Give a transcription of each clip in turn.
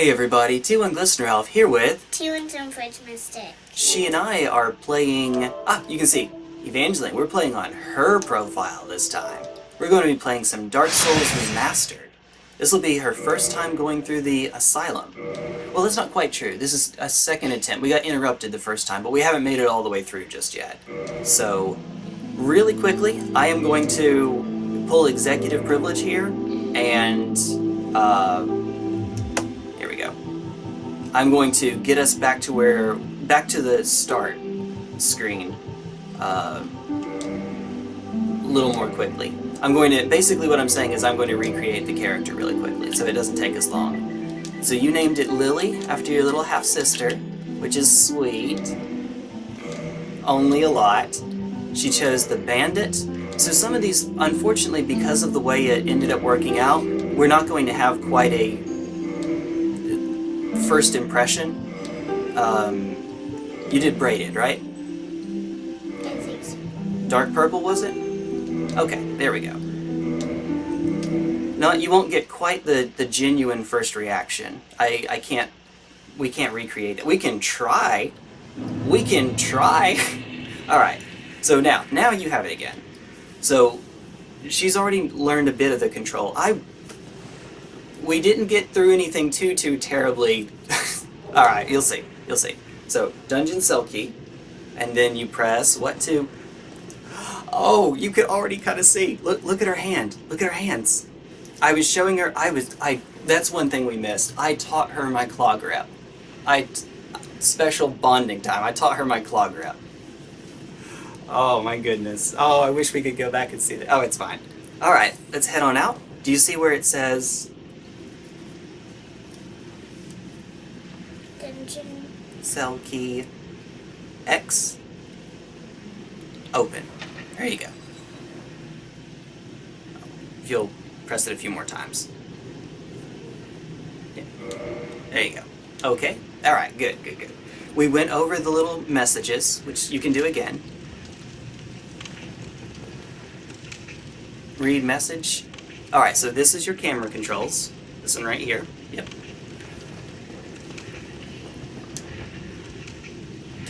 Hey everybody, T1 Glistener Elf here with... Two and some Fridge Mystic. She and I are playing... Ah, you can see, Evangeline. We're playing on her profile this time. We're going to be playing some Dark Souls Remastered. This will be her first time going through the Asylum. Well, that's not quite true. This is a second attempt. We got interrupted the first time, but we haven't made it all the way through just yet. So, really quickly, I am going to pull executive privilege here, and, uh, here we go. I'm going to get us back to where, back to the start screen, uh, a little more quickly. I'm going to, basically what I'm saying is I'm going to recreate the character really quickly, so it doesn't take as long. So you named it Lily, after your little half-sister, which is sweet. Only a lot. She chose the Bandit. So some of these, unfortunately, because of the way it ended up working out, we're not going to have quite a first impression. Um, you did Braided, right? Dark purple, was it? Okay, there we go. No, you won't get quite the, the genuine first reaction. I, I can't, we can't recreate it. We can try. We can try. Alright, so now, now you have it again. So, she's already learned a bit of the control. I, we didn't get through anything too, too terribly. Alright, you'll see, you'll see. So, Dungeon Key, and then you press what to Oh, you could already kind of see. Look, look at her hand. Look at her hands. I was showing her. I was. I. That's one thing we missed. I taught her my claw grip. I. Special bonding time. I taught her my claw grip. Oh my goodness. Oh, I wish we could go back and see that. Oh, it's fine. All right, let's head on out. Do you see where it says Cell key X? Open. There you go. You'll press it a few more times. Yeah. There you go. Okay. Alright, good, good, good. We went over the little messages, which you can do again. Read message. Alright, so this is your camera controls. This one right here. Yep.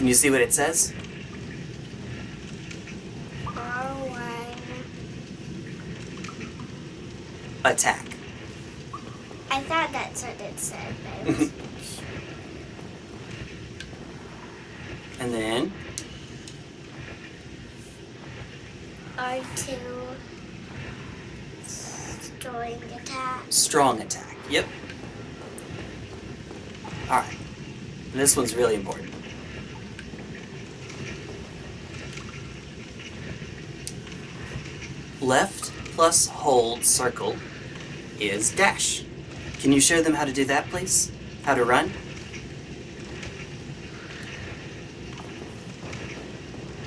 Can you see what it says? R1. Attack. I thought that's what it said, but I wasn't sure. And then R2. Destroying attack. strong attack. Yep. Alright. This one's really important. Left plus hold circle is dash. Can you show them how to do that, please? How to run?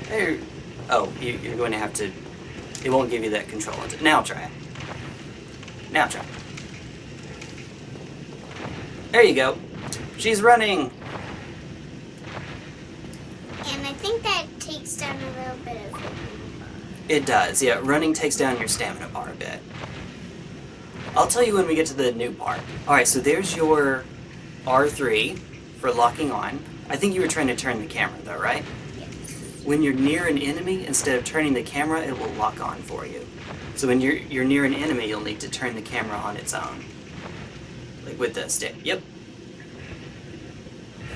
There. Oh, you, you're going to have to. It won't give you that control. Now try it. Now try. There you go. She's running. And I think that takes down a little bit of it. It does, yeah. Running takes down your stamina bar a bit. I'll tell you when we get to the new part. Alright, so there's your R3 for locking on. I think you were trying to turn the camera though, right? When you're near an enemy, instead of turning the camera, it will lock on for you. So when you're, you're near an enemy, you'll need to turn the camera on its own. Like with the stick. Yep.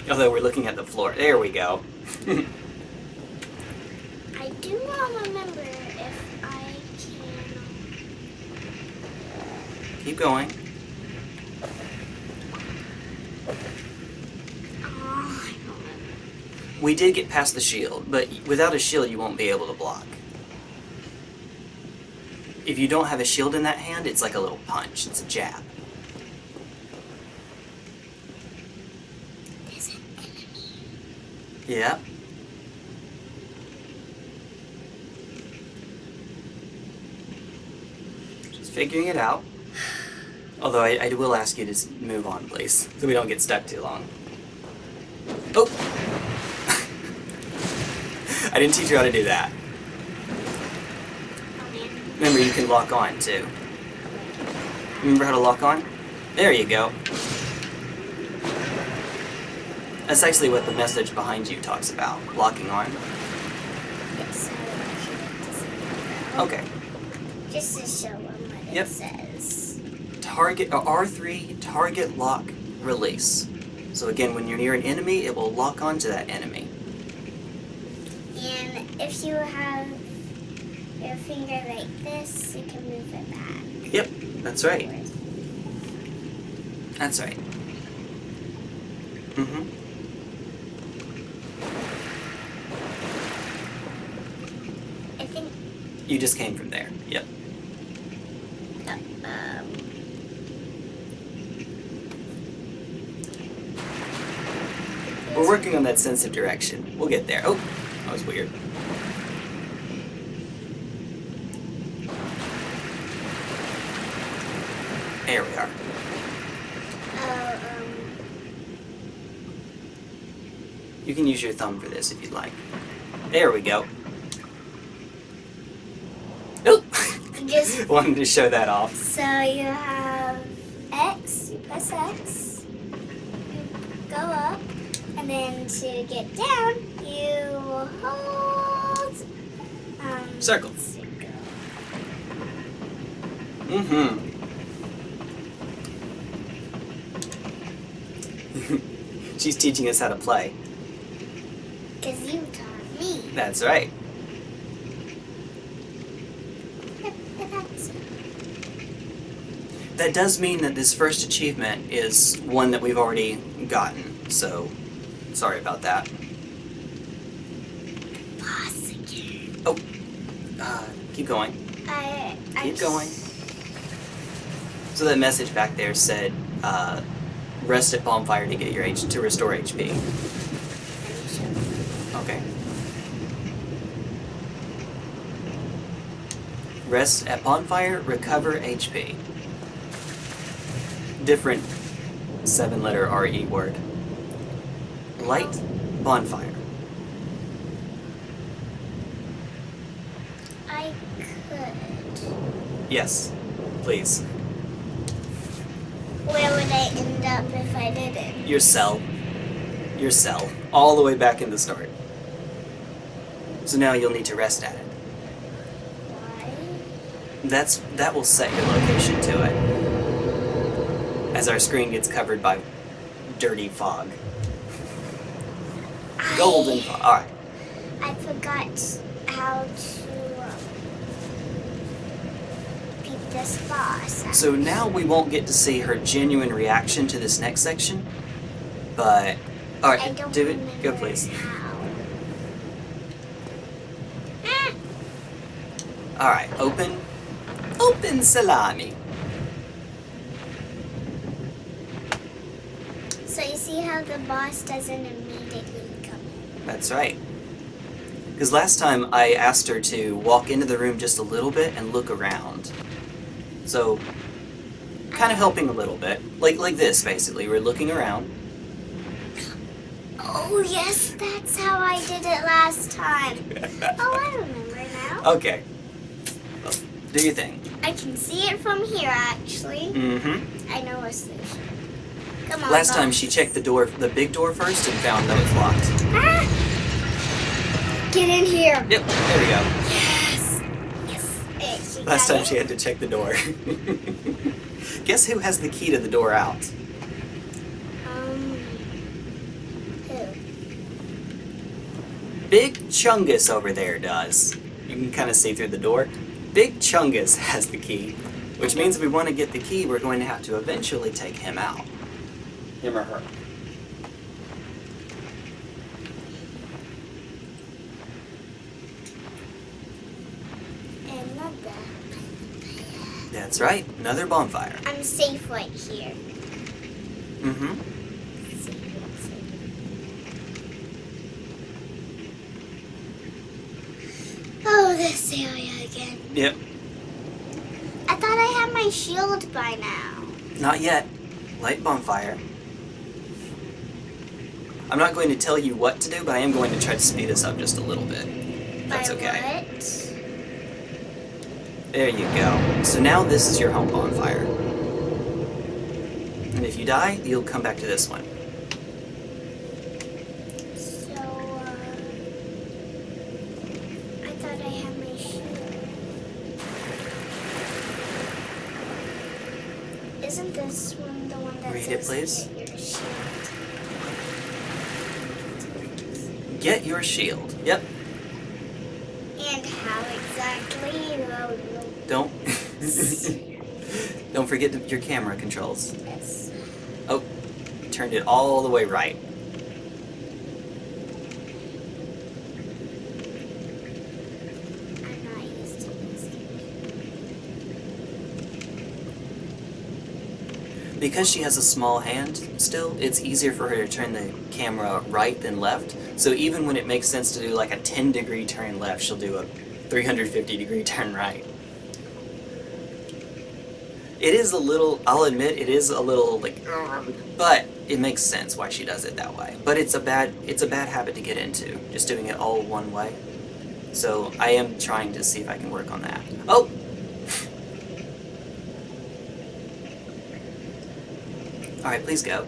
Although we're looking at the floor. There we go. I do not remember if I can. Keep going. We did get past the shield, but without a shield you won't be able to block. If you don't have a shield in that hand, it's like a little punch. It's a jab. Yeah. Just figuring it out. Although I, I will ask you to move on, please, so we don't get stuck too long. Oh! I didn't teach you how to do that. Remember, you can lock on too. Remember how to lock on? There you go. That's actually what the message behind you talks about, locking on. Yes, I would actually like to see that. Okay. Just to show them what Yep. it says. Target uh, R3 target lock release. So again, when you're near an enemy, it will lock onto that enemy. And if you have your finger like this, you can move it back. Yep, that's right. That's right. Mm-hmm. I think. You just came from there. Yep. We're working on that sense of direction. We'll get there. Oh, that was weird. There we are. Oh, um, You can use your thumb for this if you'd like. There we go. Oh! I just- Wanted to show that off. so you have X, you press X, you go up, and then to get down, you hold. Um, Circle. circle. Mm-hmm. She's teaching us how to play. Because you taught me. That's right. Yep, yep, that's That does mean that this first achievement is one that we've already gotten, so sorry about that. boss again. Uh, keep going. I, Keep going. So that message back there said, uh, rest at bonfire to get your H to restore HP. Okay. Rest at bonfire, recover HP. Different seven letter RE word. Light bonfire. I could. Yes, please. Where would I end up if I didn't? Your cell. Your cell. All the way back in the start. So now you'll need to rest at it. Why? That's that will set your location to it. As our screen gets covered by dirty fog. Golden. Alright. I forgot how to beat this boss. So now we won't get to see her genuine reaction to this next section. But I alright, don't do it. Go please. How. Ah! Alright, open. Open salami. So you see how the boss doesn't immediately. That's right. Because last time I asked her to walk into the room just a little bit and look around. So, kind of helping a little bit. Like like this, basically. We're looking around. Oh yes, that's how I did it last time. Oh, I remember now. okay. Well, do your thing. I can see it from here actually. Mm-hmm. I know a solution. Come on. Last time she checked the door, the big door first, and found that it was locked. Ah! Get in here. Yep, there we go. Yes. Yes. Last time it. she had to check the door. Guess who has the key to the door out? Um. Who? Big Chungus over there does. You can kind of see through the door. Big Chungus has the key, which means if we want to get the key, we're going to have to eventually take him out. Him or her. Another. That's right, another bonfire. I'm safe right here. Mm-hmm. Safe, safe. Oh, this area again. Yep. I thought I had my shield by now. Not yet. Light bonfire. I'm not going to tell you what to do, but I am going to try to speed this up just a little bit. That's okay. There you go. So now this is your home bonfire. And if you die, you'll come back to this one. So, uh, I thought I had my. Isn't this one the one that Read it, please. "Get your shield"? Get your shield. Yep. And how exactly? Well, Don't. Don't forget your camera controls. yes. Oh, turned it all the way right. I'm not used to this. Because she has a small hand still, it's easier for her to turn the camera right than left. So even when it makes sense to do like a 10 degree turn left, she'll do a 350 degree turn right. It is a little, I'll admit, it is a little like, but it makes sense why she does it that way. But it's a bad, it's a bad habit to get into, just doing it all one way. So I am trying to see if I can work on that. Oh! Alright, please go.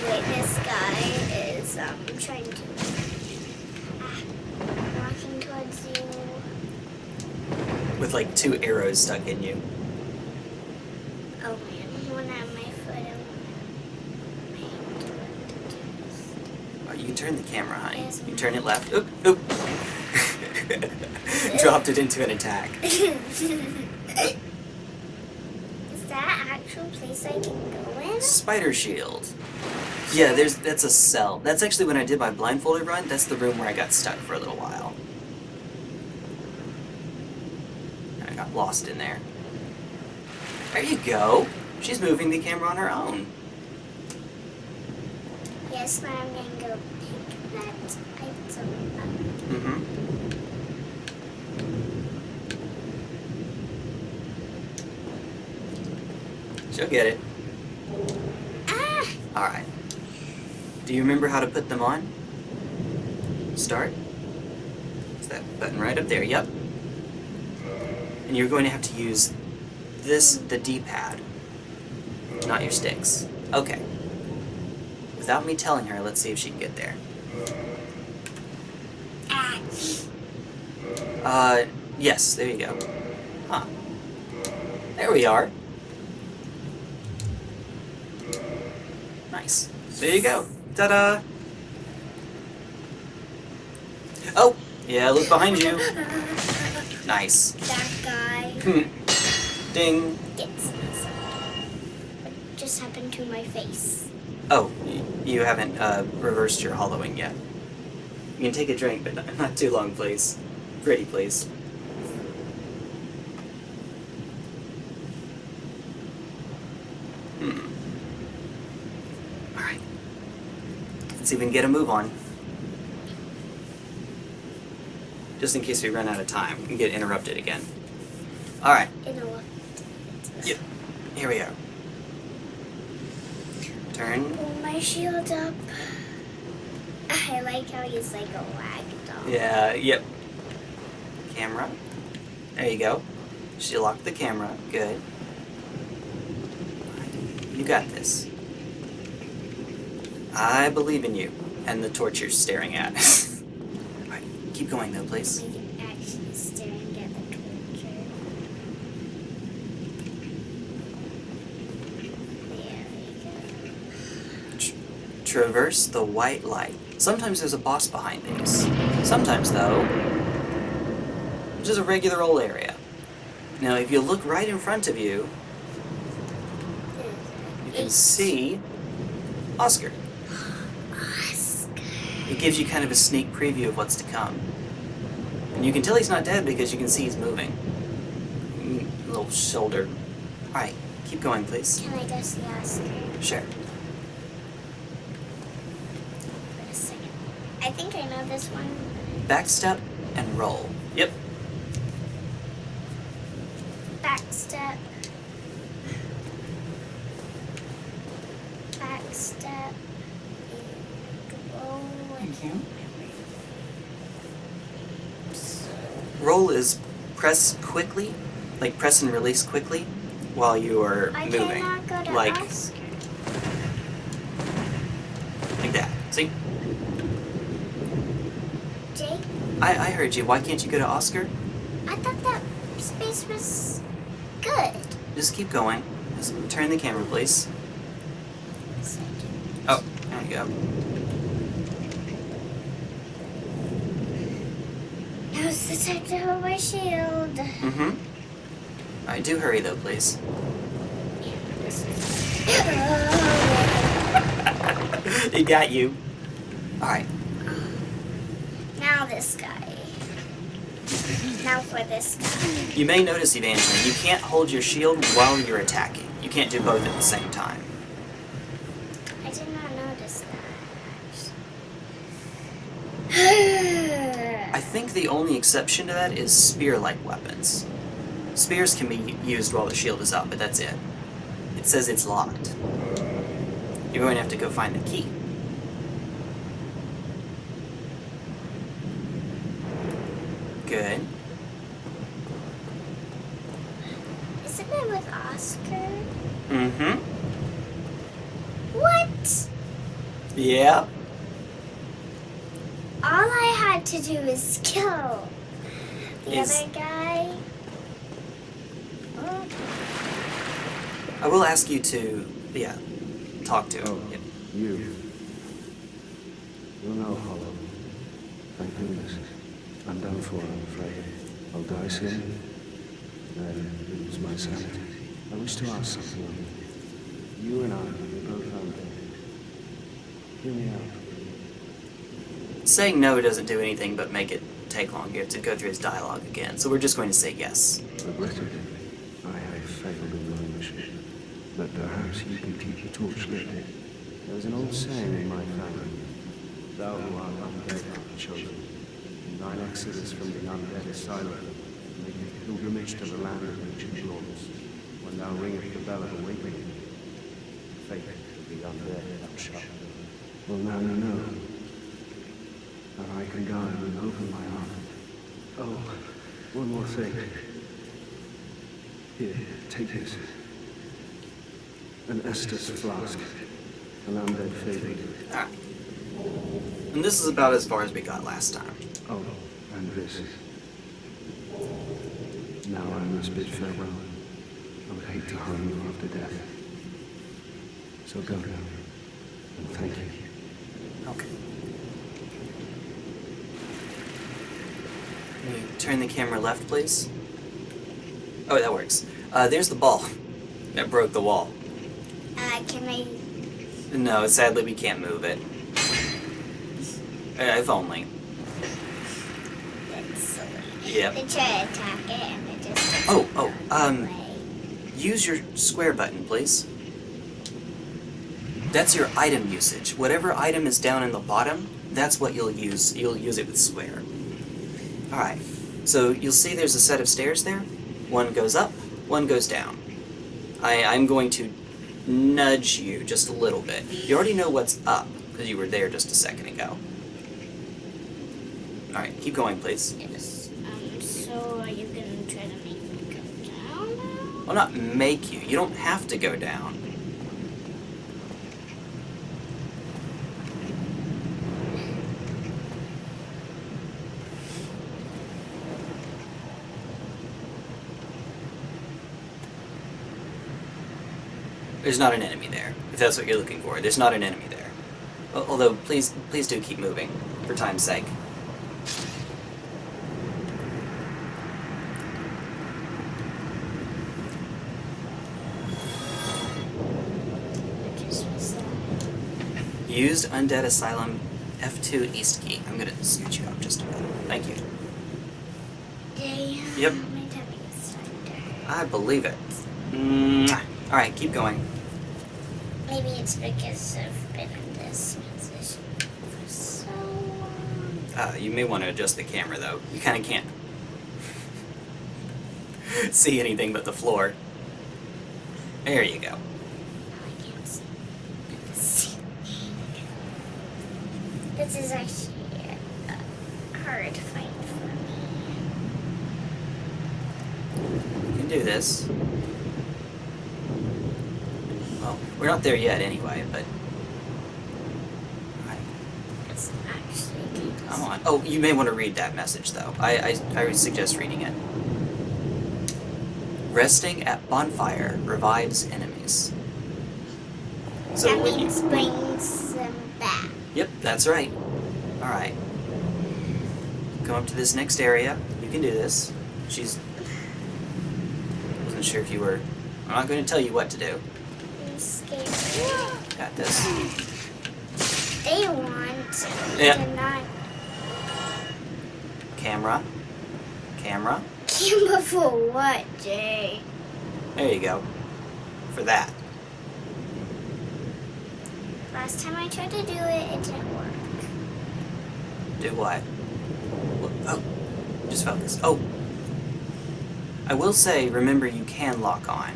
This guy is um trying to ah, walking towards you. With like two arrows stuck in you. Oh man, one on my foot and one on my hand. Oh, you can turn the camera, honey. You turn it left. Oop, oop. Dropped it into an attack. Is that actual place I can go in? Spider shield. Yeah, there's that's a cell. That's actually when I did my blindfolded run. That's the room where I got stuck for a little while. And I got lost in there. There you go. She's moving the camera on her own. Yes, now I'm gonna go pick that item up. Mm-hmm. She'll get it. Ah! Alright. Do you remember how to put them on? Start. Is that button right up there? Yep. And you're going to have to use this, the D-pad, not your sticks. Okay. Without me telling her, let's see if she can get there. Uh, yes, there you go. Huh. There we are. Nice. There you go. Ta-da! Oh! Yeah, look behind you. Nice. That guy Ding. gets me. What just happened to my face? Oh, you haven't uh, reversed your hollowing yet. You can take a drink, but not, not too long, please. Pretty, please. Hmm. Alright. Let's see if we can get a move on. Just in case we run out of time and get interrupted again. Alright, You know what? Yep. here we are. Turn. Pull my shield up. I like how he's like a ragdoll. Yeah, yep. Camera. There you go. She locked the camera. Good. You got this. I believe in you. And the torch you're staring at. Alright, keep going though, please. Like actually staring at the torture. There we go. Tr- traverse the white light. Sometimes there's a boss behind these. Sometimes, though, it's just a regular old area. Now, if you look right in front of you, you can see. Oscar. It gives you kind of a sneak preview of what's to come. And you can tell he's not dead because you can see he's moving. Mm, Little shoulder. Alright, keep going, please. Can I go see Oscar Sure. for a second? I think I know this one. Backstep and roll. Yep. Back step. Back step. You. Roll is press quickly, like press and release quickly, while you are I moving. like Oscar. like that. See? Jake, I, I heard you. Why can't you go to Oscar? I thought that space was good. Just keep going. Just turn the camera, please. Oh, there you go. Now's to hold my shield. Mm-hmm. Alright, do hurry though, please. It got you. Alright. now this guy. Now for this guy. You may notice, Evangeline, you can't hold your shield while you're attacking. You can't do both at the same time. I did not notice that. I think the only exception to that is spear-like weapons. Spears can be used while the shield is up, but that's it. It says it's locked. You're going to have to go find the key. Good. Isn't it with Oscar? Mm-hmm. What? Yeah. All I had to do is kill the Is- other guy. Oh, I will ask you to, yeah, talk to him. Oh, Yep. you. You're no hollow. Um, thank goodness. I'm done for, I'm afraid. I'll die soon. Then lose my sanity. I wish to ask something of you. You and I, we're both undead. Hear me out. Saying no doesn't do anything but make it take longer. You have to go through his dialogue again. So we're just going to say yes. Regrettably, I have failed in my mission. But perhaps you can keep the torch lit. There's an old saying in my family. Thou who art undead art chosen. In thine exodus from the undead asylum, make a pilgrimage to the land of ancient lords. When thou ringest the bell of awakening, fate of the undead thou shalt. Well, now you know. And I can guide and open my heart. Oh, one more thing. Here, take this. An Estus flask. An undead favorite. Alright. And this is about as far as we got last time. Oh, and this. Now I must bid farewell. I would hate to harm you after death. So go now. And thank you. Okay. Can you turn the camera left, please? Oh, that works. Uh, there's the ball. That broke the wall. Can I? No, sadly we can't move it. Uh, if only. That's silly. Yep. They try to attack it and it just. Oh, oh, um, Away. use your square button, please. That's your item usage. Whatever item is down in the bottom, that's what you'll use. You'll use it with square. Alright, so you'll see there's a set of stairs there. One goes up, one goes down. I, I'm going to nudge you just a little bit. You already know what's up, because you were there just a second ago. Alright, keep going, please. Yes. Um. So are you gonna try to make me go down now? Well, not make you. You don't have to go down. There's not an enemy there, if that's what you're looking for. There's not an enemy there. Although, please, please do keep moving, for time's sake. What just was that? Used Undead Asylum F2 East Key. I'm gonna scoot you up just a bit. Thank you. Damn. Yep. My tummy is thunder. I believe it. Mwah. Alright, keep going. Maybe it's because I've been in this position for so long. Uh, you may want to adjust the camera though. You kind of can't see anything but the floor. There you go. Now I can't see. see. This is actually a hard fight for me. You can do this. Well, we're not there yet anyway, but. Come on. Oh, you may want to read that message though. I, I, I would suggest reading it. Resting at bonfire revives enemies. So that when you. means brings them back. Yep, that's right. Alright. Come up to this next area. You can do this. She's. Wasn't sure if you were. I'm not going to tell you what to do. Got this. They want Yeah. Camera. Camera. camera for what, Jay? There you go. For that. Last time I tried to do it, it didn't work. Do what? Oh, just focus. Oh. I will say, remember you can lock on.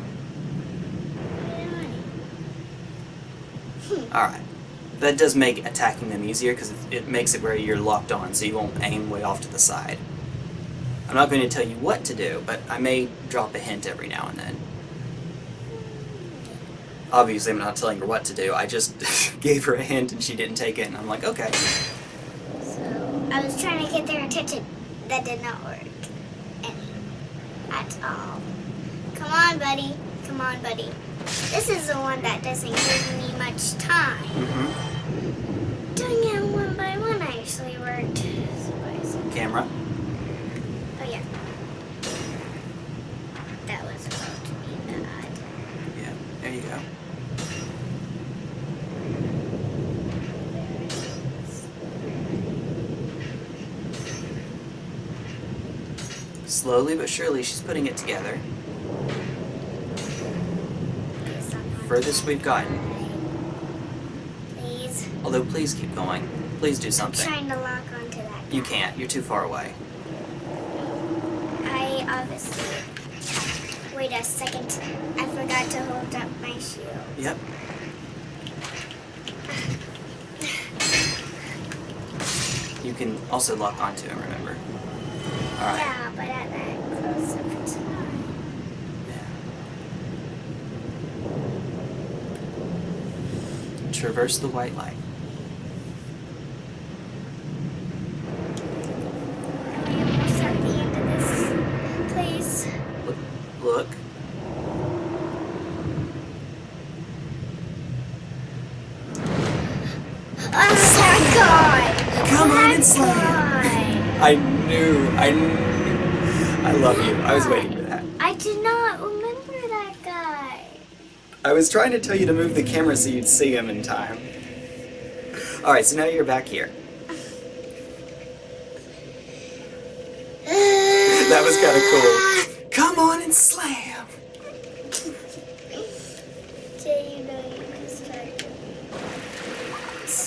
Hmm. Alright. That does make attacking them easier because it makes it where you're locked on so you won't aim way off to the side. I'm not going to tell you what to do, but I may drop a hint every now and then. Obviously, I'm not telling her what to do. I just gave her a hint and she didn't take it, and I'm like, okay. So I was trying to get their attention. That did not work. At all. Come on, buddy. Come on, buddy. This is the one that doesn't give me much time. Mm-hmm. Doing it one by one actually worked. Camera. Oh yeah. That was about to be bad. Yeah, there you go. Slowly but surely, she's putting it together. Please, I'm not Furthest we've gotten. Please. Although, please keep going. Please do I'm something. trying to lock onto that. You can't. You're too far away. I obviously. Wait a second. I forgot to hold up my shield. Yep. You can also lock onto him, remember? Alright. Yeah, but at that close of time. Yeah. Traverse the white light. We're almost at the end of this place. Look. Oh my god! Come on and. I knew. I knew. I love you. I was waiting for that. I did not remember that guy. I was trying to tell you to move the camera so you'd see him in time. Alright, so now you're back here. That was kind of cool. Come on and slam!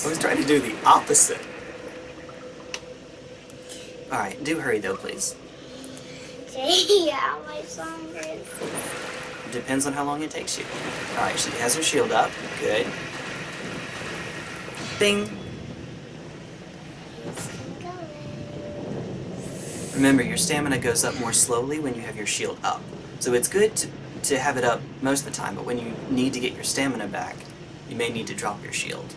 I was trying to do the opposite. Alright, do hurry though, please. How much longer is? Depends on how long it takes you. Alright, she has her shield up. Good. Bing! Remember, your stamina goes up more slowly when you have your shield up. So it's good to, to have it up most of the time, but when you need to get your stamina back, you may need to drop your shield.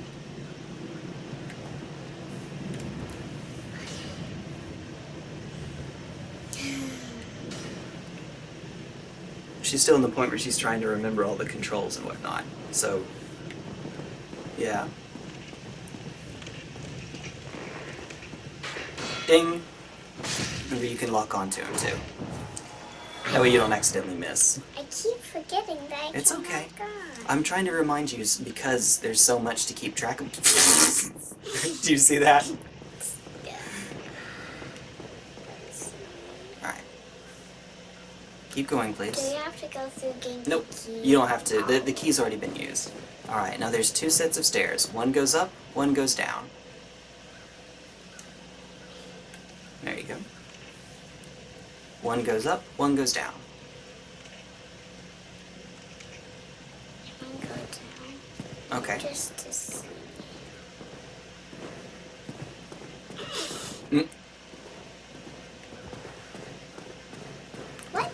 She's still in the point where she's trying to remember all the controls and whatnot. So, yeah. Ding! Maybe you can lock onto him too. That way you don't accidentally miss. I keep forgetting that I It's okay. I'm trying to remind you because there's so much to keep track of. Do you see that? Yeah. Alright. Keep going, Do please. we have to go through game Nope. You don't have to. The, the key's already been used. Alright, now there's two sets of stairs. One goes up, one goes down. There you go. One goes up, one goes down. One go down Okay. just to see. Mm. What?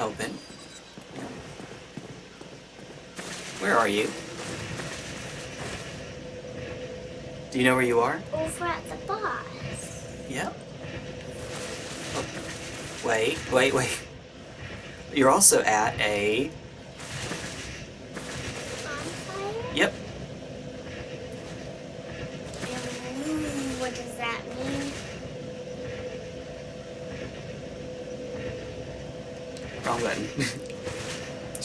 Yes. Where are you? Do you know where you are? Over at the boss. Yep. Oh. Wait, wait, wait. You're also at a. Bonfire? Yep. Mm, what does that mean? Wrong button.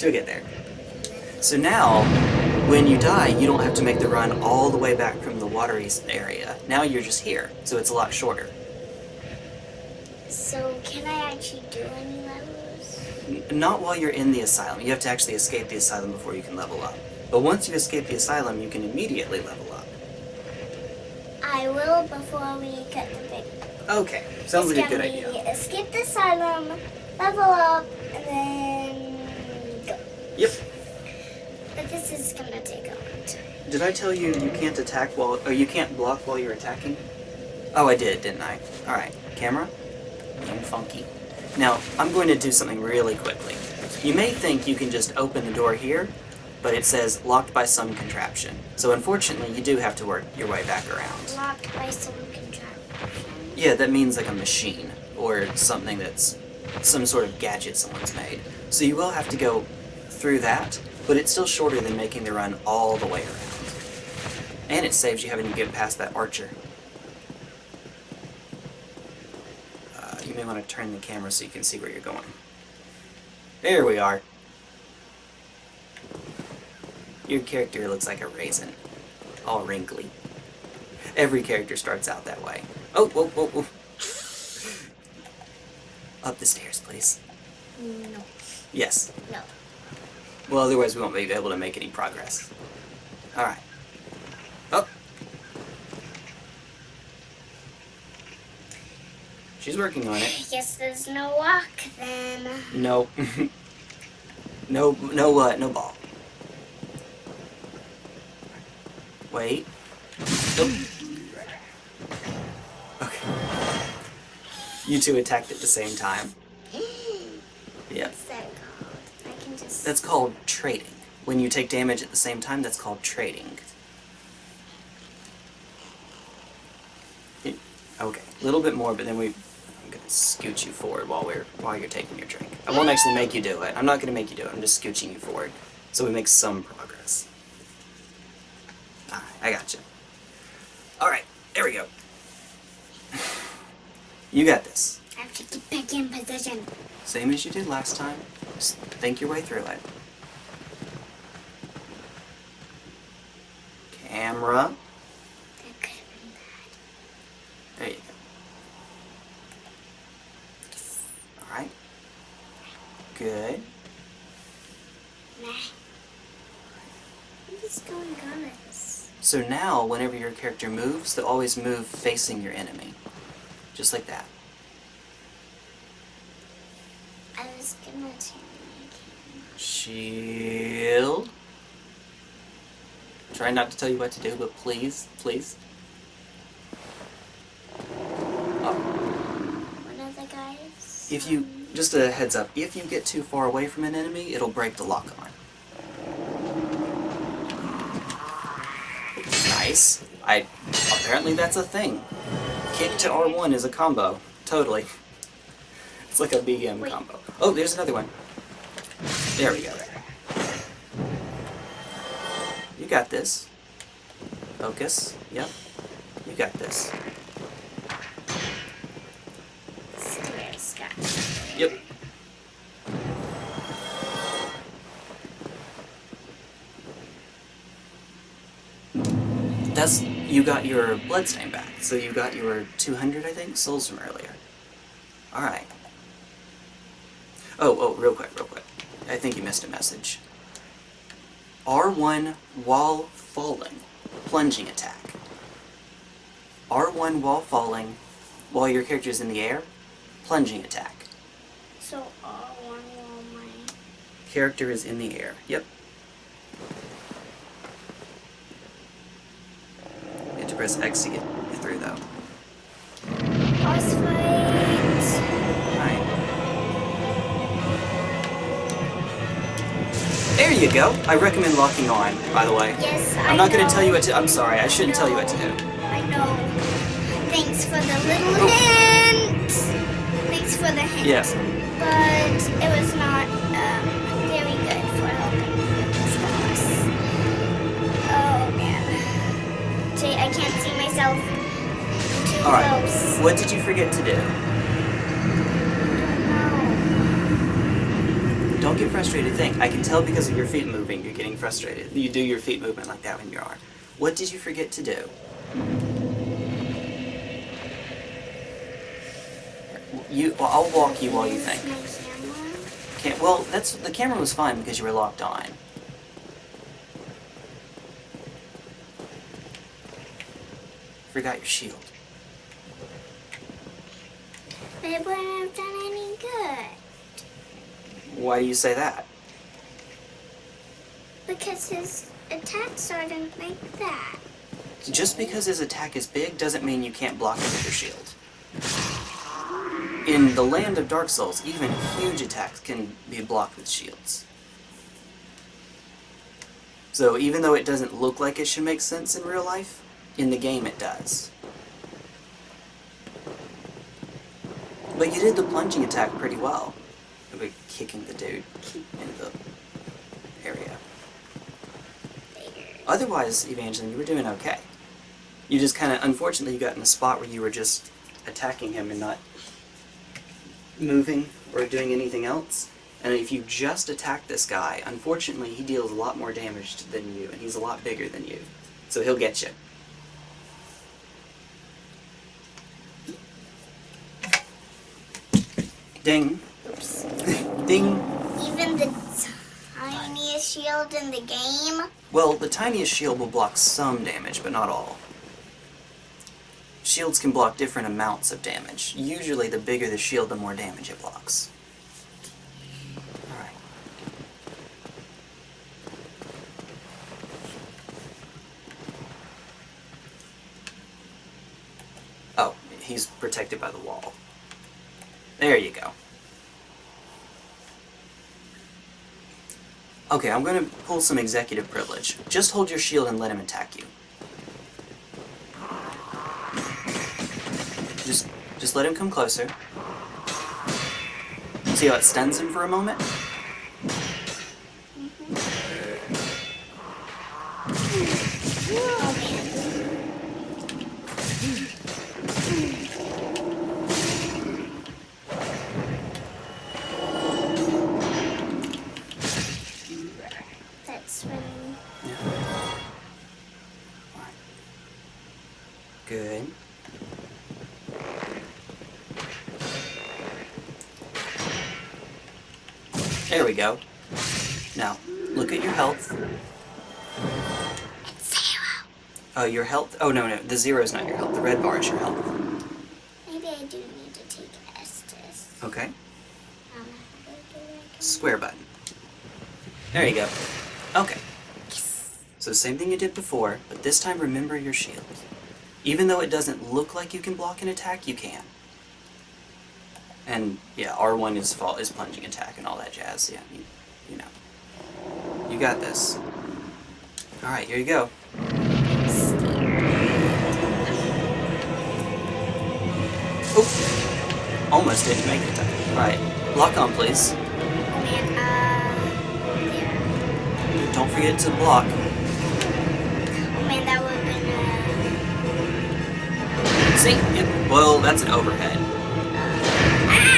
She'll get there. So now, when you die, you don't have to make the run all the way back from the watery area. Now you're just here, so it's a lot shorter. So can I actually do any levels? Not while you're in the asylum. You have to actually escape the asylum before you can level up. But once you escape the asylum, you can immediately level up. I will before we get the big. Okay, sounds like a good idea. Escape the asylum, level up, and then. Yep. But this is gonna take a long time. Did I tell you you can't attack while, or you can't block while you're attacking? Oh, I did, didn't I? Alright, camera. Being funky. Now, I'm going to do something really quickly. You may think you can just open the door here, but it says locked by some contraption. So unfortunately, you do have to work your way back around. Locked by some contraption. Yeah, that means like a machine, or something that's some sort of gadget someone's made. So you will have to go through that, but it's still shorter than making the run all the way around. And it saves you having to get past that archer. Uh, you may want to turn the camera so you can see where you're going. There we are. Your character looks like a raisin. All wrinkly. Every character starts out that way. Oh, whoa, whoa, whoa. Up the stairs, please. No. Yes. No. Well, otherwise we won't be able to make any progress. Alright. Oh. She's working on it. I Guess there's no walk then. No. no, no what? No ball. Wait. Nope. Okay. You two attacked at the same time. Yep. What's that called? I can just. That's called trading. When you take damage at the same time, that's called trading. Okay, a little bit more, but then we. I'm gonna scoot you forward while we're while you're taking your drink. I won't actually make you do it. I'm not gonna make you do it. I'm just scooching you forward, so we make some progress. Alright, I got you. All right, there we go. You got this. I have to get back in position. Same as you did last time. Just think your way through it. Camera. There you go. Alright. Good. So now, whenever your character moves, they'll always move facing your enemy. Just like that. Was gonna turn my camera. Shield. Try not to tell you what to do, but please, please. Oh. One of the guys. If you, um, just a heads up, if you get too far away from an enemy, it'll break the lock on. Nice. I, apparently that's a thing. Kick to R1 is a combo. Totally. It's like a BM Wait. combo. Oh, there's another one. There we go. You got this. Focus. Yep. You got this. Yep. That's you got your bloodstain back. So you got your 200, I think, souls from earlier. All right. Oh, oh, real quick, real quick. I think you missed a message. R1 while falling, plunging attack. R1 while falling, while your character is in the air, plunging attack. So R1 while my Character is in the air. Yep. You have to press X to get get through, though. There you go. I recommend locking on, by the way. Yes, I'm I not gonna tell you what to. I'm sorry, I shouldn't tell you what to do. I know. Thanks for the little hint. Thanks for the hint. Yes. But it was not um, very good for helping boss. Oh man. Jay, I can't see myself too Alright. close. What did you forget to do? Don't get frustrated. Think. I can tell because of your feet moving, you're getting frustrated. You do your feet movement like that when you are. What did you forget to do? You. Well, I'll walk you while you think. Can't, well, that's the camera was fine because you were locked on. Forgot your shield. It wouldn't have done any good. Why do you say that? Because his attacks aren't like that. Just because his attack is big doesn't mean you can't block it with your shield. In the land of Dark Souls, even huge attacks can be blocked with shields. So even though it doesn't look like it should make sense in real life, in the game it does. But you did the plunging attack pretty well. Kicking the dude in the area. Otherwise, Evangeline, you were doing okay. You just kind of, unfortunately, you got in a spot where you were just attacking him and not moving or doing anything else. And if you just attack this guy, unfortunately, he deals a lot more damage than you, and he's a lot bigger than you. So he'll get you. Ding. Even the tiniest shield in the game. Well, the tiniest shield will block some damage, but not all. Shields can block different amounts of damage. Usually, the bigger the shield, the more damage it blocks. Alright. Oh, he's protected by the wall. There you go. Okay, I'm gonna pull some executive privilege. Just hold your shield and let him attack you. Just, just let him come closer. See how it stuns him for a moment? Oh man. Good. There we go. Now, look at your health. zero. Oh, your health? Oh, no, no. The zero is not your health. The red bar is your health. Maybe I do need to take Estus. Okay. Um? Square button. There you go. Okay. So same thing you did before, but this time remember your shield. Even though it doesn't look like you can block an attack, you can. And yeah, R1 is fall is plunging attack and all that jazz. Yeah, you, you know. You got this. Alright, here you go. Oop! Almost didn't make it. Alright, lock on please. Uh. Don't forget to block. Been, See? Yep. Well, that's an overhead.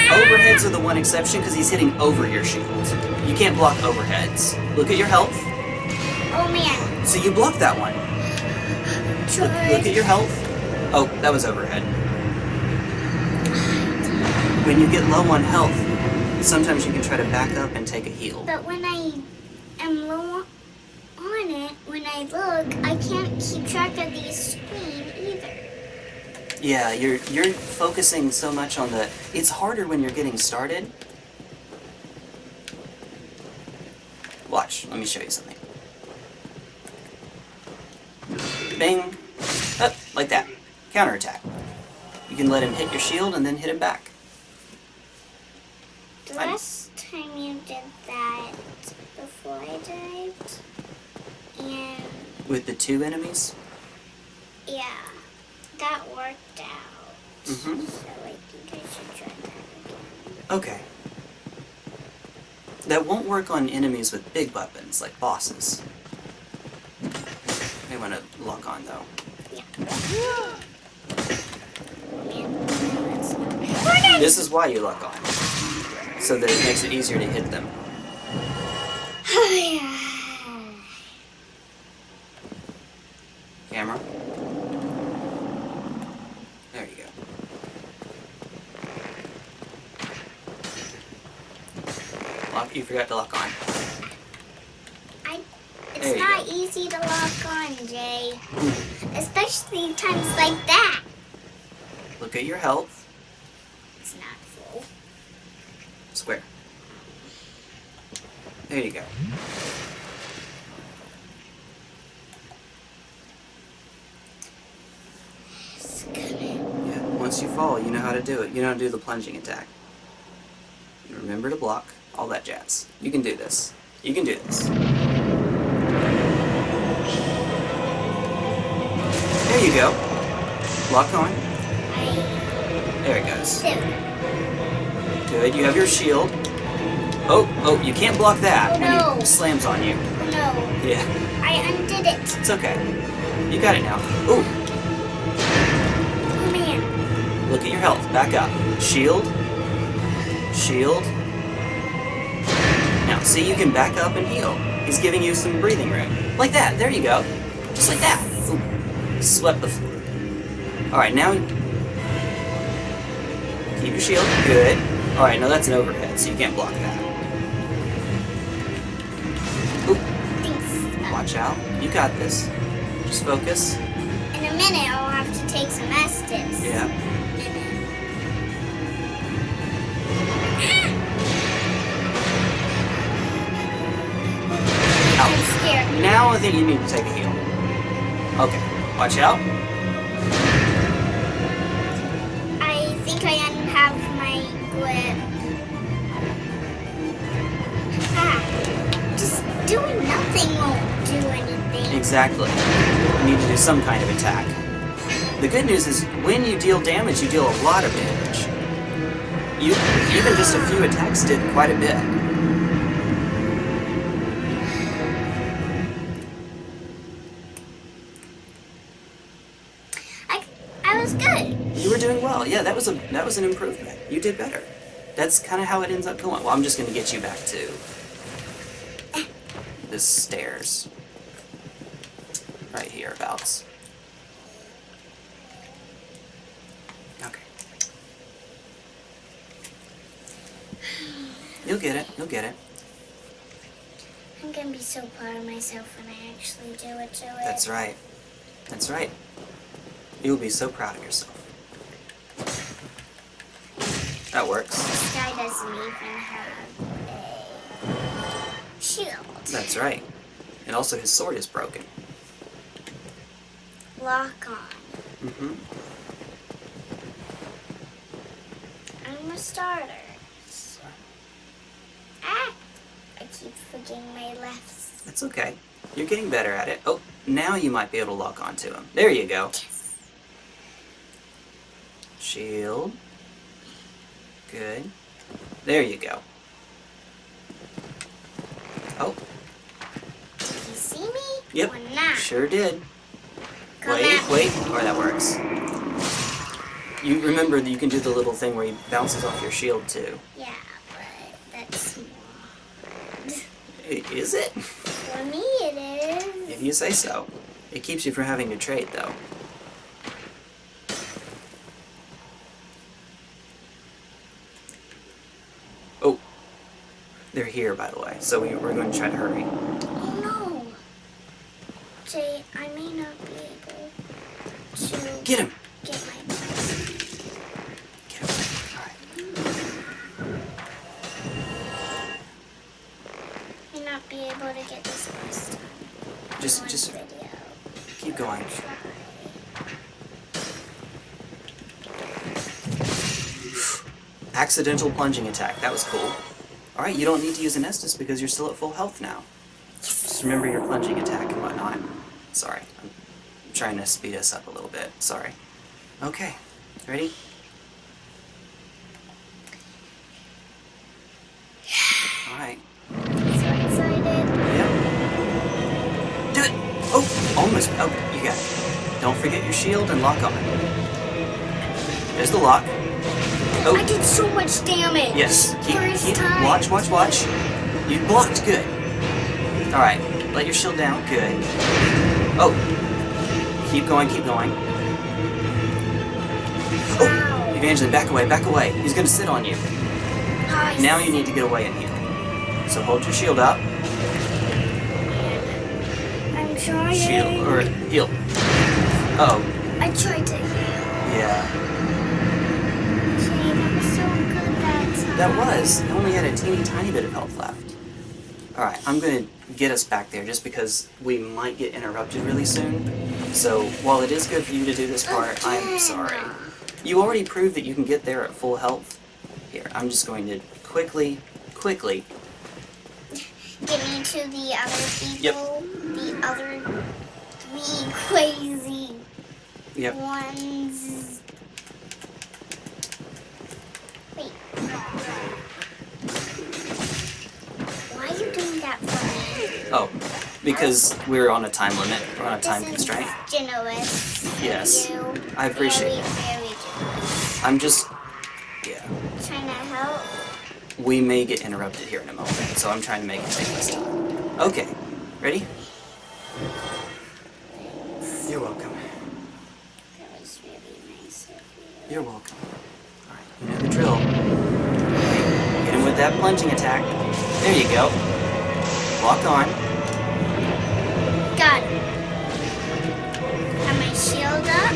Overheads are the one exception because he's hitting over your shield. You can't block overheads. Look at your health. oh man. So you blocked that one. Look, look at your health. Oh, that was overhead. When you get low on health, sometimes you can try to back up and take a heal. But when I am low on it, when I look, I can't keep track of the screen either. Yeah, you're you're focusing so much on the. It's harder when you're getting started. Watch. Let me show you something. Bing. Oh, like that. Counterattack. You can let him hit your shield and then hit him back. The last time you did that before I died, and With the two enemies. yeah, that worked out. Mhm. So I think I should try that again. Okay. That won't work on enemies with big weapons, like bosses. May want to lock on though. Yeah. Man, that's not- Morning! This is why you lock on. So that it makes it easier to hit them. Camera. There you go. You forgot to lock on. I, it's not go. easy to lock on, Jay. Especially times like that. Look at your health. It's not full. Square. There you go. Yeah, once you fall, you know how to do it. You know how to do the plunging attack. Remember to block, all that jazz. You can do this. You can do this. There you go. Lock on. There it goes. Good. You have your shield. Oh, oh, you can't block that when no. he slams on you. No. Yeah, I undid it. it's okay. You got it now. Ooh, Oh man. look at your health. Back up. Shield. Shield. Now, see, you can back up and heal. He's giving you some breathing room. Like that. There you go. Just like that. Ooh. Swept the floor. Alright, now... Keep your shield. Good. Alright, now that's an overhead, so you can't block that. Ooh, watch out. You got this. Just focus. In a minute, I'll have to take some Estus. Yeah. Scared. Now I think you need to take a heal. Okay. Watch out. I think I have my grip. Ah, just doing nothing won't do anything. Exactly. You need to do some kind of attack. The good news is when you deal damage, you deal a lot of damage. You even just a few attacks did quite a bit. Was a that was an improvement. You did better. That's kind of how it ends up going. Well, I'm just going to get you back to the stairs. Right here, abouts. Okay. You'll get it. You'll get it. I'm gonna be so proud of myself when I actually do it to it. That's right. That's right. You'll be so proud of yourself. That works. This guy doesn't even have a shield. That's right. And also his sword is broken. Lock on. Mm-hmm. I'm a starter. Ah! I keep forgetting my lefts. That's okay. You're getting better at it. Oh, now you might be able to lock onto him. There you go. Yes. Shield. Good. There you go. Oh, Did you see me? Yep. Or not? sure did. Come Wait, me. wait. Or that works. You remember that you can do the little thing where he bounces off your shield too. Yeah, but that's small. Is it? For me, it is. If you say so. It keeps you from having to trade though. They're here, by the way, so we, are going to try to hurry. Oh, no. Jay, I may not be able to... Get him! Get my Get him. Right. May not be able to get this first time. Just, just... Video. Keep going. Accidental plunging attack. That was cool. Alright, you don't need to use an Estus because you're still at full health now. Just remember your plunging attack and whatnot. Sorry. I'm trying to speed us up a little bit. Sorry. Okay. Ready? Alright. So excited. Yep. Do it! Oh! Almost. Oh, you got it. Don't forget your shield and lock on. There's the lock. I Oh, did so much damage. yes. Keep, First keep, time. watch, watch, watch. You blocked. Good. Alright. Let your shield down. Good. Oh. Keep going, keep going. Oh! Evangeline, back away, back away. He's gonna sit on you. Nice. Now you need to get away and heal. So hold your shield up. I'm trying. Shield, or heal. Uh oh. I tried to heal. Yeah. Jay, that was so good that was. I only had a teeny tiny bit of health left. Alright, I'm gonna get us back there just because we might get interrupted really soon. So, while it is good for you to do this oh, part, I'm sorry. You already proved that you can get there at full health. Here, I'm just going to quickly, quickly. Get me to the other Yep. people. The other three crazy Yep. ones. Wait. Why are you doing that for me? Oh, because we're on a time limit. We're on a time this constraint. Generous. Yes. I appreciate very, it. Very generous. I'm just. Yeah. Trying to help. We may get interrupted here in a moment, so I'm trying to make it take less time. Okay. Ready? You're welcome. That was really nice of you. You're welcome. You know the drill. Hit him with that plunging attack. There you go. Lock on. Got it. Have my shield up.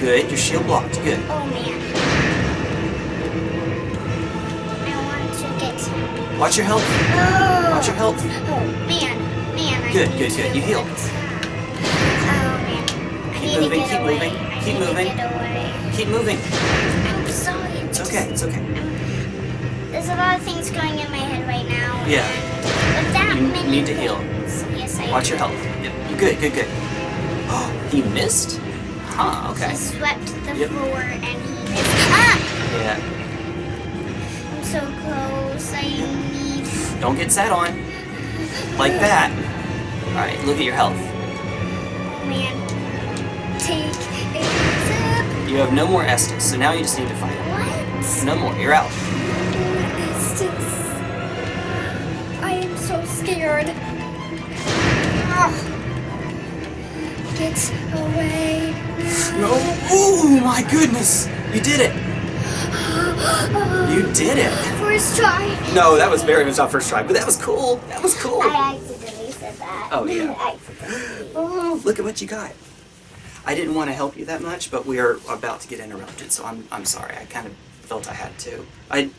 Good. Your shield blocked. Good. Oh man. I want to get. Watch your health. Oh. Watch your health. Oh man, man. I Good, need good, good. You healed. Oh moving, keep moving, keep moving. To get away. Keep moving. I'm sorry. It's okay. It's okay. There's a lot of things going in my head right now. Yeah. With that You many need to heal. Yes, I Watch do. your health. Yep. You good. Good. Good. Oh, he missed. Huh. Okay. He swept the Yep. floor and he missed. Ah! Yeah. I'm so close. I need. Don't get sat on. Like that. Alright, look at your health. You have no more Estus, so now you just need to fight. What? No more. You're out. Just. I am so scared. Ah. Get away. No. Oh my goodness! You did it! You did it! First try. No, that was very much not first try, but that was cool. That was cool. I accidentally said that. Oh, yeah. Oh, look at what you got. I didn't want to help you that much, but we are about to get interrupted, so I'm I'm sorry. I kind of felt I had to. I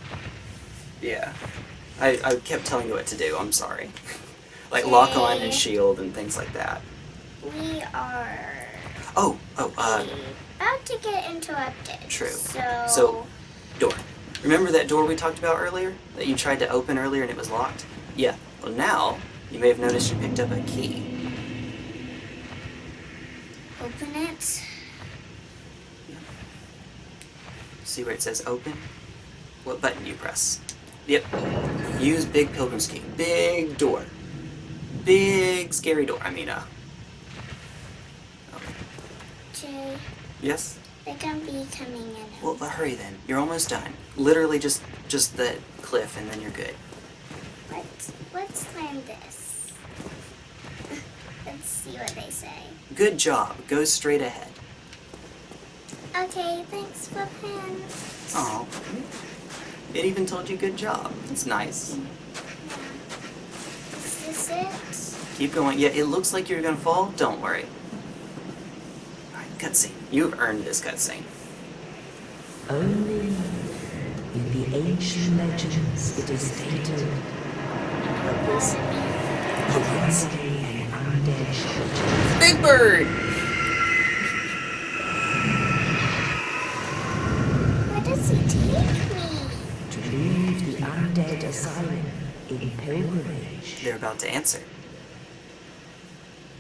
yeah. I, I kept telling you what to do. I'm sorry. like lock on and shield and things like that. We are Oh, oh, uh, about to get interrupted. True. So. So- door. Remember that door we talked about earlier that you tried to open earlier and it was locked? Yeah. Well, now you may have noticed you picked up a key. Open it. See where it says open? What button do you press? Yep. Use Big Pilgrim's Key. Big door. Big scary door. I mean, uh. Okay. Jay, Yes. they're gonna be coming in. Well, but hurry then. You're almost done. Literally just just the cliff, and then you're good. Let's let's plan this. Let's see what they say. Good job. Go straight ahead. Okay, thanks for pen. Oh. It even told you good job. That's nice. Is this it? Keep going. Yeah, it looks like you're gonna fall. Don't worry. Alright, cutscene. You've earned this cutscene. Only in the ancient legends it is stated Big Bird! Where does he take me? To leave the undead asylum in pilgrimage. They're about to answer.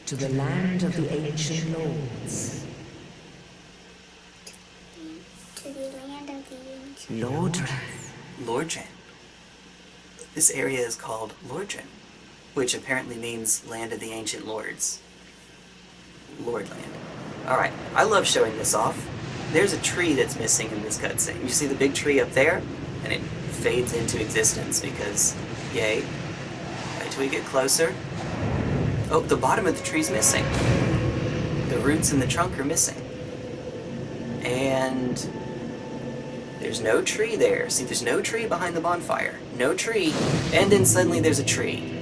To the land of the ancient lords. To the land of the ancient lords. Lordran. Lordran. This area is called Lordran which apparently means Land of the Ancient Lords. Lordland. Alright, I love showing this off. There's a tree that's missing in this cutscene. You see the big tree up there? And it fades into existence because, yay. Wait till we get closer. Oh, the bottom of the tree's missing. The roots and the trunk are missing. And there's no tree there. See, there's no tree behind the bonfire. No tree. And then suddenly there's a tree.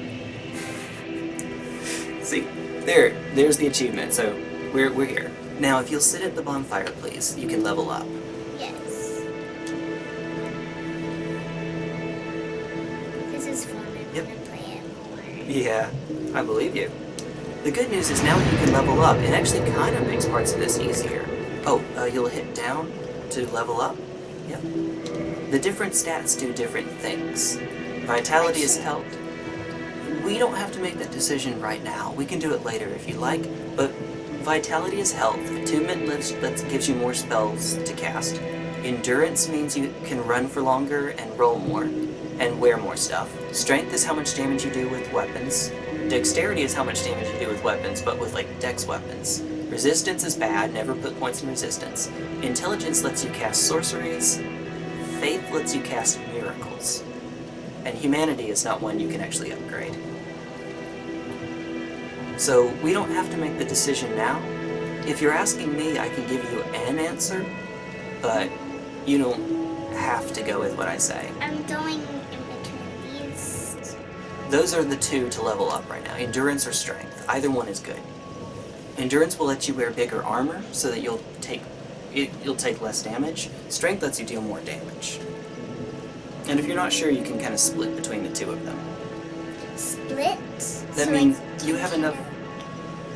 There, there's the achievement. So we're, we're here. Now, if you'll sit at the bonfire, please, you can level up. Yes. This is fun. I'm Yep. gonna play it more. Yeah, I believe you. The good news is now you can level up, it actually kind of makes parts of this easier. Oh, uh, you'll hit down to level up. Yep. The different stats do different things. Vitality is health. We don't have to make that decision right now. We can do it later if you like, but vitality is health. Attunement lives, lets, gives you more spells to cast. Endurance means you can run for longer and roll more, and wear more stuff. Strength is how much damage you do with weapons. Dexterity is how much damage you do with weapons, but with like dex weapons. Resistance is bad, never put points in resistance. Intelligence lets you cast sorceries. Faith lets you cast miracles. And humanity is not one you can actually upgrade. So we don't have to make the decision now. If you're asking me, I can give you an answer, but you don't have to go with what I say. I'm going in between these. Those are the two to level up right now, endurance or strength. Either one is good. Endurance will let you wear bigger armor so that you'll take it, you'll take less damage. Strength lets you deal more damage. And if you're not sure, you can kind of split between the two of them. Split. That so means you have enough.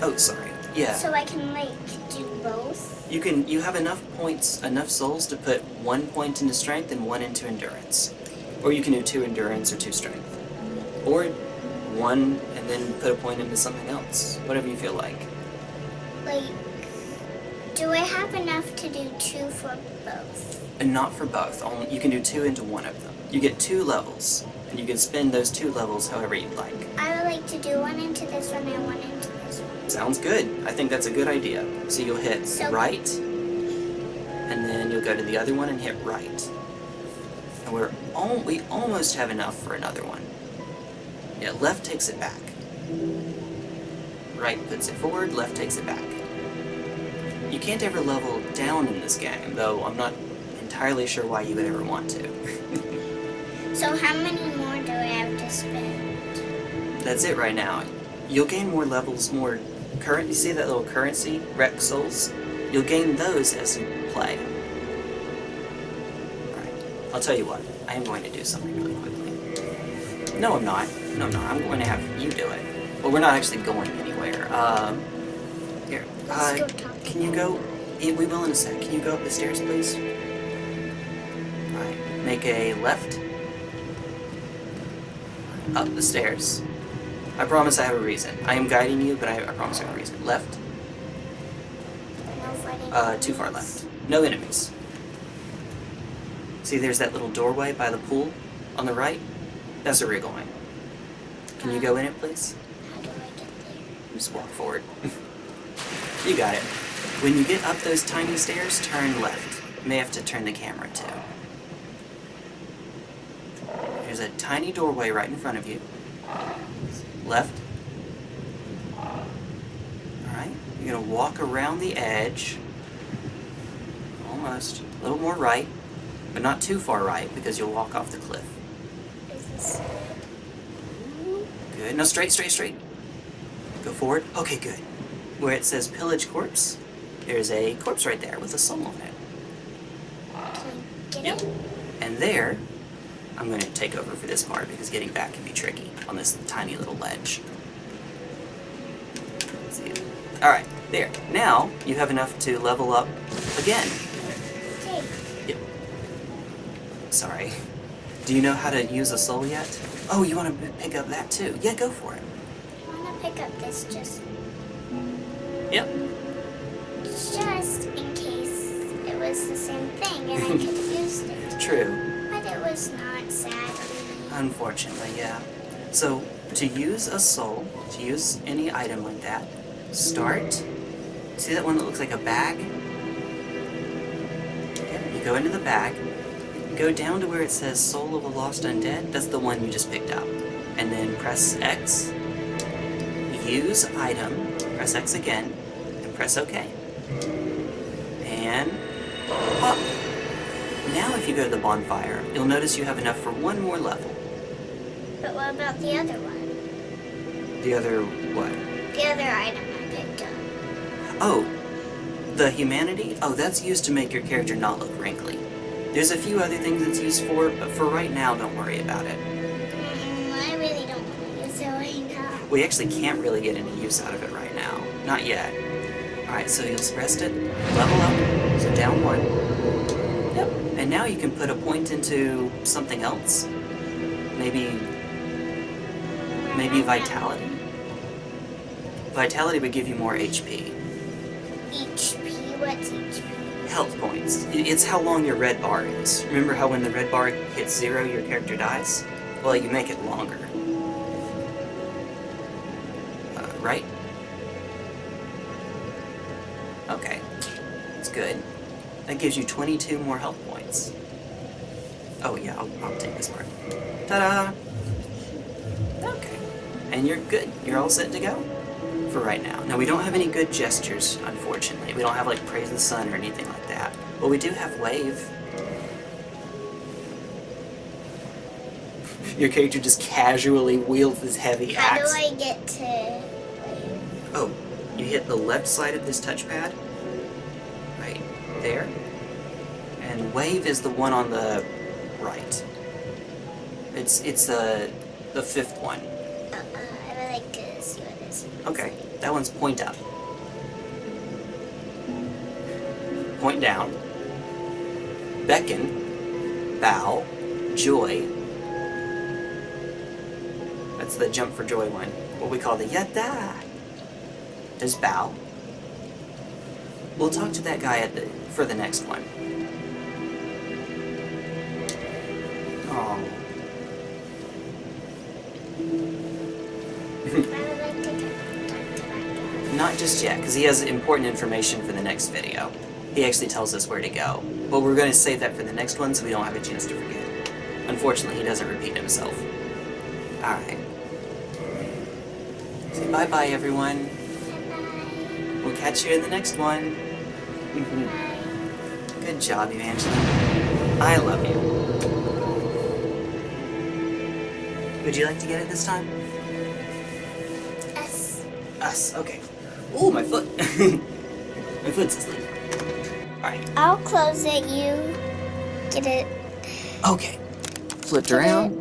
Oh, sorry. Yeah. So I can like do both. You can you have enough points, enough souls to put one point into strength and one into endurance. Or you can do two endurance or two strength. Or one and then put a point into something else. Whatever you feel like. Like, do I have enough to do two for both? And not for both. Only you can do two into one of them. You get two levels, and you can spend those two levels however you'd like. I would like to do one into this one and one into. Sounds good. I think that's a good idea. So you'll hit So- right, and then you'll go to the other one and hit right. And we're al- we almost have enough for another one. Yeah, left takes it back. Right puts it forward, left takes it back. You can't ever level down in this game, though I'm not entirely sure why you would ever want to. So how many more do I have to spend? That's it right now. You'll gain more levels, more current. You see that little currency, Rex Souls? You'll gain those as you play. Alright, I'll tell you what. I am going to do something really quickly. No, I'm not. No, I'm not. I'm going to have you do it. Well, we're not actually going anywhere. Um, here. Uh, can you go? We will in a sec. Can you go up the stairs, please? Alright, make a left. Up the stairs. I promise I have a reason. I am guiding you, but I, I promise I have a reason. Left. No. Uh, too far left. No enemies. See, there's that little doorway by the pool on the right? That's where we're going. Can you go in it, please? How do I get there? Just walk forward. you got it. When you get up those tiny stairs, turn left. You may have to turn the camera too. There's a tiny doorway right in front of you. Left. Alright, you're gonna walk around the edge. Almost. A little more right, but not too far right because you'll walk off the cliff. Good. No, straight, straight, straight. Go forward. Okay, good. Where it says pillage corpse, there's a corpse right there with a soul on it. Can I get Yep. it? And there, I'm going to take over for this part because getting back can be tricky on this tiny little ledge. See? Alright, there. Now, you have enough to level up again. Yep. Sorry. Do you know how to use a soul yet? Oh, you want to pick up that too? Yeah, go for it. I want to pick up this just, Yep. just in case it was the same thing and I could use it. True. But it was not, sadly. Unfortunately, yeah. So, to use a soul, to use any item like that, start. See that one that looks like a bag? Yep, you go into the bag, go down to where it says Soul of a Lost Undead, that's the one you just picked up. And then press X, use item, press X again, and press OK. And. Now if you go to the bonfire, you'll notice you have enough for one more level. But what about the other one? The other what? The other item I picked up. Oh, the humanity? Oh, that's used to make your character not look wrinkly. There's a few other things it's used for, but for right now, don't worry about it. Mm, I really don't want to use it right now. We actually can't really get any use out of it right now. Not yet. Alright, so you'll rest it, level up, so down one. Yep. And now you can put a point into something else. Maybe, maybe vitality? Vitality would give you more HP. HP? What's HP? Health points. It's how long your red bar is. Remember how when the red bar hits zero, your character dies? Well, you make it longer. Uh, right? Okay. That's good. That gives you 22 more health points. Oh yeah, I'll, I'll take this part. Ta-da! And you're good. You're all set to go for right now. Now, we don't have any good gestures, unfortunately. We don't have, like, Praise the Sun or anything like that. But we do have Wave. Your character just casually wields this heavy How do. I get to... Oh, you hit the left side of this touchpad. Right there. And Wave is the one on the right. It's it's the the fifth one. Okay, that one's point up. Point down. Beckon. Bow. Joy. That's the jump for joy one. What we call the yada. There's bow. We'll talk to that guy at the for the next one. Just yet, because he has important information for the next video. He actually tells us where to go. But we're going to save that for the next one so we don't have a chance to forget. Unfortunately, he doesn't repeat himself. Alright. Say bye-bye, everyone. Bye-bye. We'll catch you in the next one. Mhm. Good job, Evangeline. I love you. Would you like to get it this time? S. Us, okay. Ooh, my foot. my foot's asleep. Alright. I'll close it. You get it. Okay. Flipped around.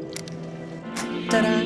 Ta-da!